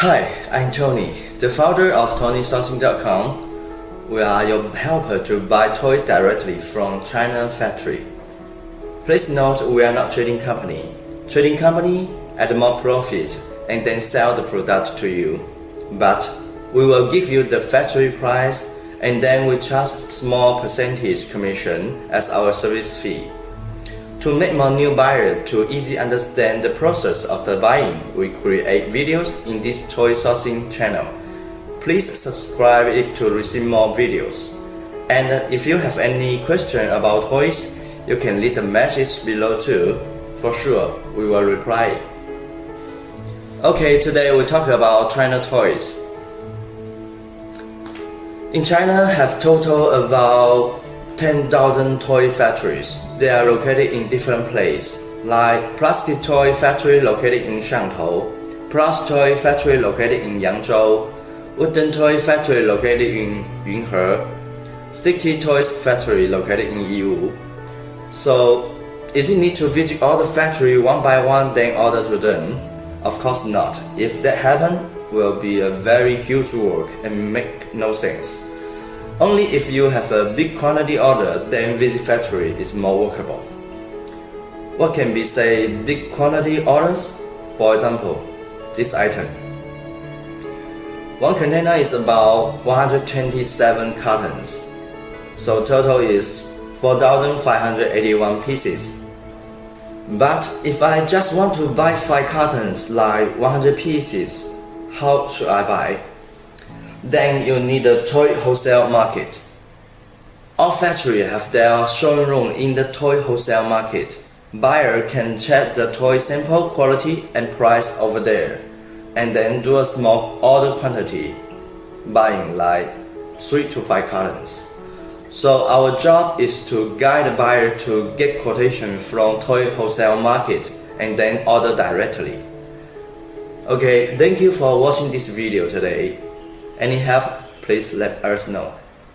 Hi, I'm Tony, the founder of TonySourcing.com. We are your helper to buy toys directly from China factory. Please note we are not trading company. Trading company add more profit and then sell the product to you. But we will give you the factory price and then we charge small percentage commission as our service fee. To make more new buyer to easy understand the process of the buying, we create videos in this toy sourcing channel. Please subscribe it to receive more videos. And if you have any question about toys, you can leave a message below too. For sure, we will reply. Okay, today we talk about China toys. In China, have total about 10,000 toy factories. They are located in different places, like plastic toy factory located in Shantou, Plus toy factory located in Yangzhou, wooden toy factory located in Yunhe, sticky toys factory located in Yiwu. So, is it need to visit all the factory one by one then order to them? Of course not. If that happen, will be a very huge work and make no sense. Only if you have a big quantity order, then visit factory is more workable. What can be say big quantity orders? For example, this item. One container is about 127 cartons, so total is 4,581 pieces. But if I just want to buy 5 cartons like 100 pieces, how should I buy? Then you need a toy wholesale market. All factories have their showroom in the toy wholesale market. Buyer can check the toy sample quality and price over there, and then do a small order quantity, buying like 3 to 5 cartons. So our job is to guide the buyer to get quotation from toy wholesale market and then order directly. Okay, thank you for watching this video today. Any help, please let us know.